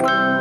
you